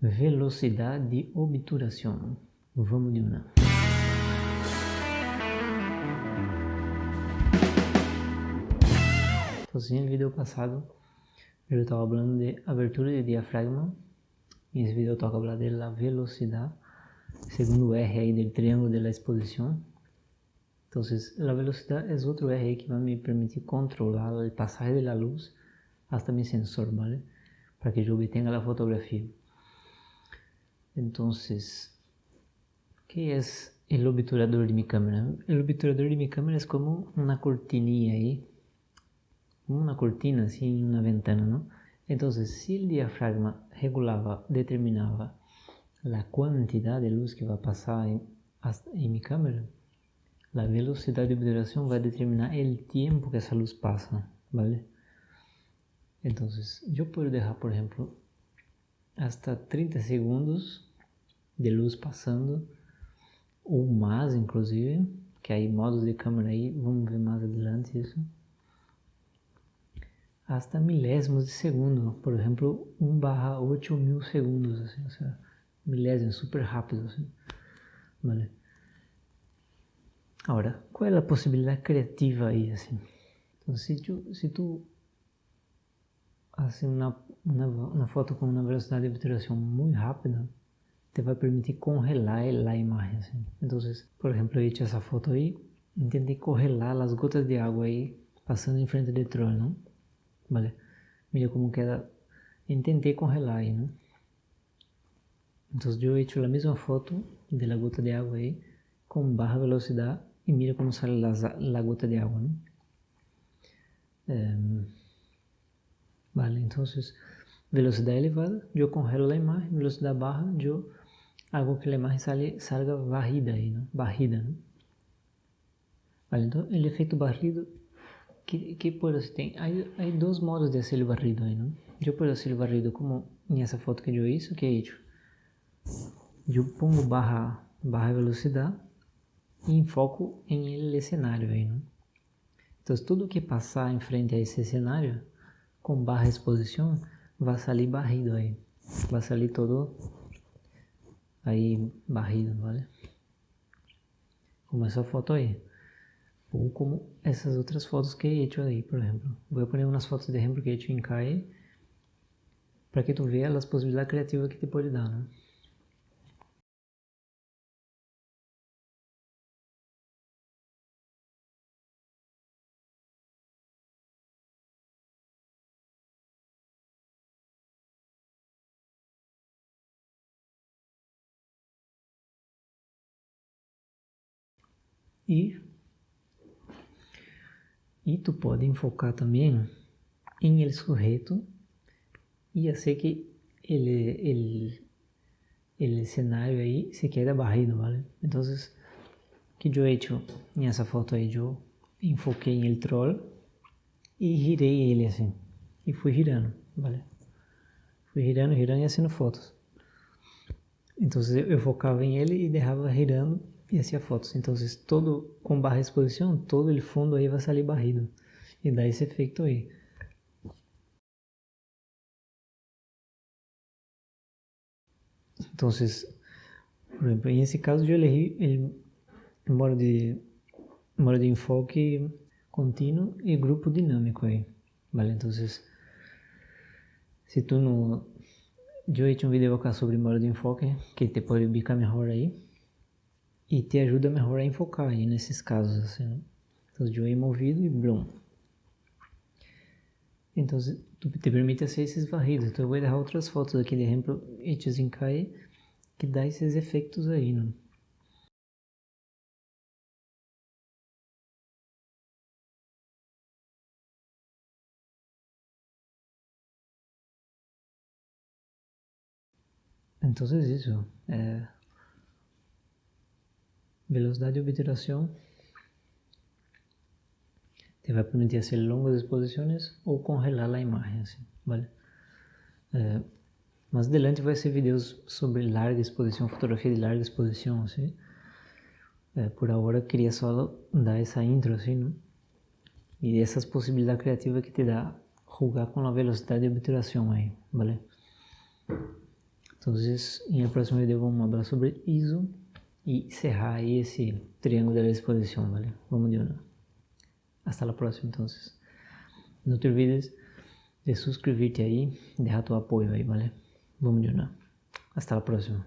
Velocidade de obturação. Vamos de uma. Então, assim, no vídeo passado eu estava falando de abertura de diafragma. E esse vídeo toca falar de velocidade, segundo o R aí do triângulo de exposição. Então, a velocidade é outro R que vai me permitir controlar o passagem da luz até meu sensor, ¿vale? Para que eu obtenha a fotografia. Entonces, ¿qué es el obturador de mi cámara? El obturador de mi cámara es como una cortinilla ahí, una cortina así en una ventana, ¿no? Entonces, si el diafragma regulaba, determinaba la cantidad de luz que va a pasar en, en mi cámara, la velocidad de obturación va a determinar el tiempo que esa luz pasa, ¿vale? Entonces, yo puedo dejar, por ejemplo, hasta 30 segundos de luz passando, ou mais inclusive, que aí modos de câmera aí, vamos ver mais adelante isso. Hasta milésimos de segundo, por exemplo, 1 barra 8 mil segundos, assim, ou seja, milésimos, super rápido, assim, vale? Agora, qual é a possibilidade criativa aí, assim? Então, se tu, se tu assim, uma, uma, uma foto com uma velocidade de obturação muito rápida, te va a permitir congelar la imagen. ¿sí? Entonces, por ejemplo, he hecho esa foto ahí, intenté congelar las gotas de agua ahí pasando enfrente del troll, ¿no? Vale, mira cómo queda, intenté congelar ahí, ¿no? Entonces yo he hecho la misma foto de la gota de agua ahí con baja velocidad y mira cómo sale la, la gota de agua, ¿no? Um, vale, entonces velocidad elevada, yo congelo la imagen, velocidad baja, yo algo que a imagem salga, salga varrida aí, né? barrida. Né? Vale, então, o efeito barrido, que, que pode ser? Tem, há, há dois modos de ser barrido aí, né? Eu posso ser barrido como nessa foto que eu hice, que é isso. Eu pongo barra, barra velocidade e enfoco em ele cenário aí, né? Então, tudo que passar em frente a esse cenário, com barra exposição, vai sair barrido aí. Vai sair todo ahí barrido, ¿vale? Como esa foto ahí. O como essas outras fotos que he hecho aí, por exemplo. Vou poner umas fotos de exemplo que he hecho em CAE para que tu veja as possibilidades criativas que te pode dar, né? E, e tu pode enfocar também em el sujeito e hacer que ele ele el cenário aí se quede barrido, ¿vale? Então, que eu he hecho nessa foto aí, eu enfoquei em el troll e girei ele assim, e fui girando, ¿vale? Fui girando, girando e fazendo fotos. Então, eu focava em ele e deixava girando e hacía fotos. Então, todo com barra exposição, todo o fundo aí vai sair barrido e dá esse efeito aí. Então, por exemplo, nesse caso eu elegí o modo de, modo de enfoque contínuo e grupo dinâmico aí, vale? Então, se tu não... Eu he hecho um vídeo acá sobre modo de enfoque, que te pode ubicar melhor aí e te ajuda a enfocar aí nesses casos assim, né? Então, de um movido e blum. Então, te permite fazer esses varridos. Então, eu vou dar outras fotos aqui de exemplo, hechas em CAE, que dá esses efeitos aí, né? Então, é isso. Velocidade de obturação te vai permitir fazer longas exposições ou congelar a imagem, assim, vale? É, mais adelante vai ser vídeos sobre larga exposição, fotografia de larga exposição, assim. É, por agora queria só dar essa intro, assim, né? E essas possibilidades criativas que te dá jogar com a velocidade de obturação aí, vale? Então, el próximo video vamos a hablar sobre ISO y cerrar ahí ese triángulo de la exposición, ¿vale? Vamos de una. Hasta la próxima, entonces. No te olvides de suscribirte ahí, dejar tu apoyo ahí, ¿vale? Vamos de una. Hasta la próxima.